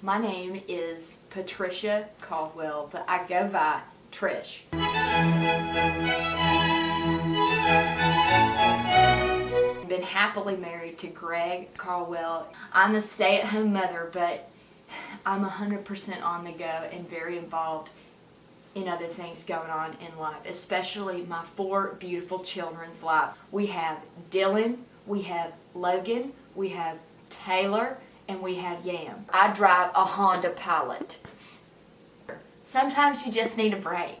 My name is Patricia Caldwell, but I go by Trish. Been happily married to Greg Caldwell. I'm a stay-at-home mother, but I'm 100% on the go and very involved in other things going on in life, especially my four beautiful children's lives. We have Dylan, we have Logan, we have Taylor, and we have Yam. I drive a Honda Pilot. Sometimes you just need a break.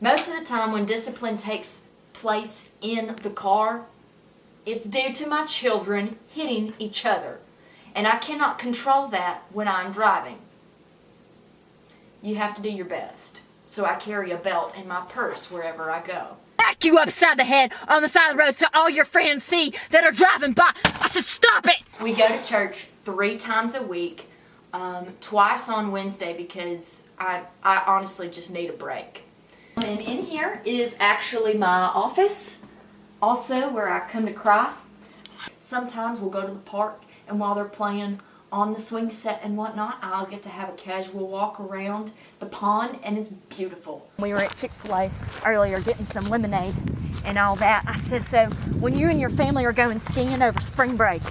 Most of the time when discipline takes place in the car, it's due to my children hitting each other. And I cannot control that when I'm driving. You have to do your best. So I carry a belt in my purse wherever I go. Back you upside the head on the side of the road so all your friends see that are driving by. I said, stop it! We go to church three times a week, um, twice on Wednesday because I, I honestly just need a break. And in here is actually my office, also where I come to cry. Sometimes we'll go to the park and while they're playing on the swing set and whatnot, I'll get to have a casual walk around the pond and it's beautiful. We were at Chick-fil-A earlier getting some lemonade and all that. I said, so when you and your family are going skiing over spring break,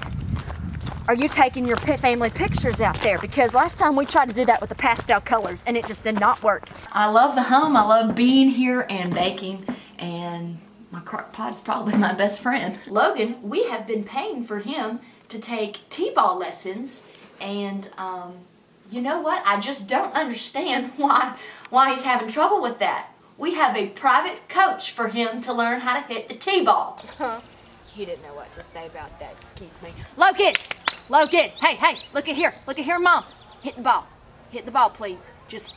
are you taking your family pictures out there? Because last time we tried to do that with the pastel colors and it just did not work. I love the home. I love being here and baking and my crock pot is probably my best friend. Logan, we have been paying for him to take t-ball lessons and um, you know what? I just don't understand why, why he's having trouble with that. We have a private coach for him to learn how to hit the t-ball. Huh. He didn't know what to say about that, excuse me. Logan! Logan! Hey, hey, look at here. Look at here, Mom. Hit the ball. Hit the ball, please. Just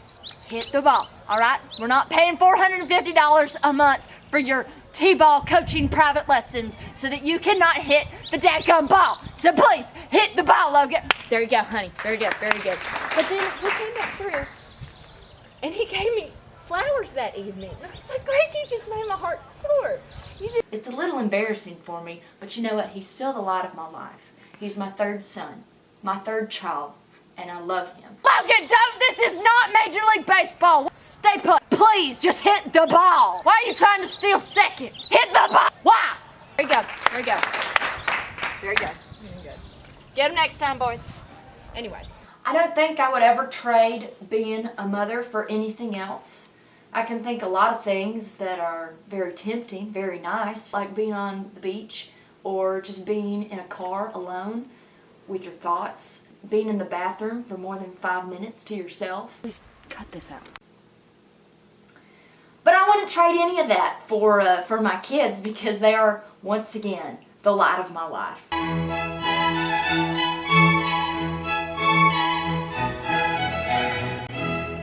hit the ball, all right? We're not paying $450 a month for your T-ball coaching private lessons so that you cannot hit the dadgum ball. So please, hit the ball, Logan. There you go, honey. Very good, very good. But then he came back through and he gave me flowers that evening. And I was like, Greg, you just made my heart soar. It's a little embarrassing for me, but you know what? He's still the light of my life. He's my third son, my third child, and I love him. Logan, don't! This is not Major League Baseball! Stay put. Please, just hit the ball. Why are you trying to steal second? Hit the ball! Why? There you go. There you go. Very good. Very good. Get him next time, boys. Anyway. I don't think I would ever trade being a mother for anything else. I can think a lot of things that are very tempting, very nice, like being on the beach or just being in a car alone with your thoughts, being in the bathroom for more than five minutes to yourself. Please cut this out. But I wouldn't trade any of that for, uh, for my kids because they are, once again, the light of my life.